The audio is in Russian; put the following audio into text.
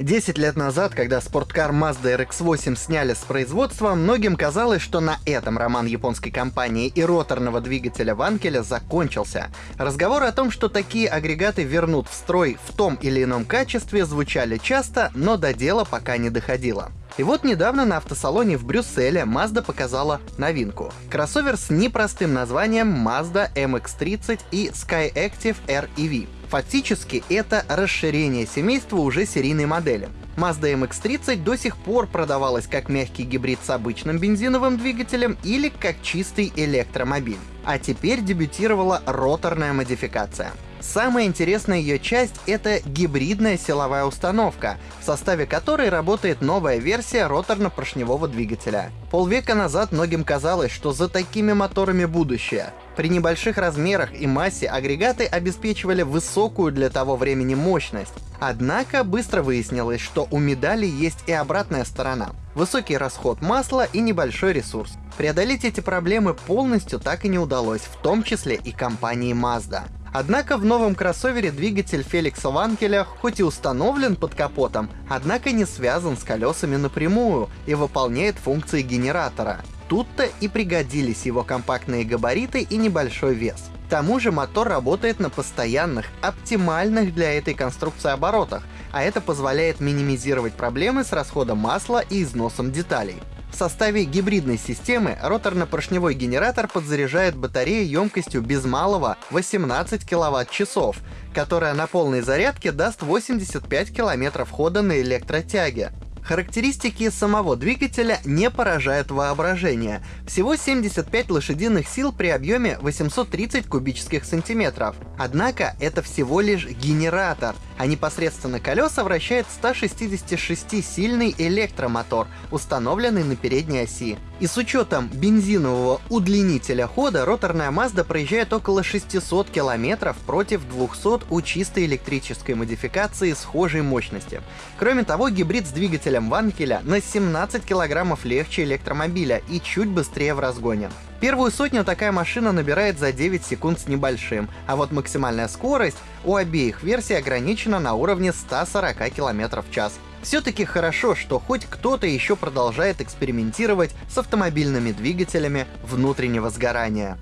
10 лет назад, когда спорткар Mazda RX-8 сняли с производства, многим казалось, что на этом роман японской компании и роторного двигателя Ванкеля закончился. Разговоры о том, что такие агрегаты вернут в строй в том или ином качестве, звучали часто, но до дела пока не доходило. И вот недавно на автосалоне в Брюсселе Mazda показала новинку. Кроссовер с непростым названием Mazda MX-30 и Skyactiv R EV. Фактически это расширение семейства уже серийной модели. Mazda MX-30 до сих пор продавалась как мягкий гибрид с обычным бензиновым двигателем или как чистый электромобиль. А теперь дебютировала роторная модификация. Самая интересная ее часть — это гибридная силовая установка, в составе которой работает новая версия роторно-поршневого двигателя. Полвека назад многим казалось, что за такими моторами будущее. При небольших размерах и массе агрегаты обеспечивали высокую для того времени мощность. Однако быстро выяснилось, что у медали есть и обратная сторона. Высокий расход масла и небольшой ресурс. Преодолеть эти проблемы полностью так и не удалось, в том числе и компании Mazda. Однако в новом кроссовере двигатель Феликса Ванкеля хоть и установлен под капотом, однако не связан с колесами напрямую и выполняет функции генератора. Тут-то и пригодились его компактные габариты и небольшой вес. К тому же мотор работает на постоянных, оптимальных для этой конструкции оборотах, а это позволяет минимизировать проблемы с расходом масла и износом деталей. В составе гибридной системы роторно-поршневой генератор подзаряжает батарею емкостью без малого 18 кВт-часов, которая на полной зарядке даст 85 км хода на электротяге. Характеристики самого двигателя не поражают воображение. Всего 75 лошадиных сил при объеме 830 кубических сантиметров. Однако это всего лишь генератор, а непосредственно колеса вращает 166-сильный электромотор, установленный на передней оси. И с учетом бензинового удлинителя хода роторная Mazda проезжает около 600 км против 200 у чистой электрической модификации схожей мощности. Кроме того, гибрид с двигателем Ванкеля на 17 кг легче электромобиля и чуть быстрее в разгоне. Первую сотню такая машина набирает за 9 секунд с небольшим, а вот максимальная скорость у обеих версий ограничена на уровне 140 км в час. Все-таки хорошо, что хоть кто-то еще продолжает экспериментировать с автомобильными двигателями внутреннего сгорания.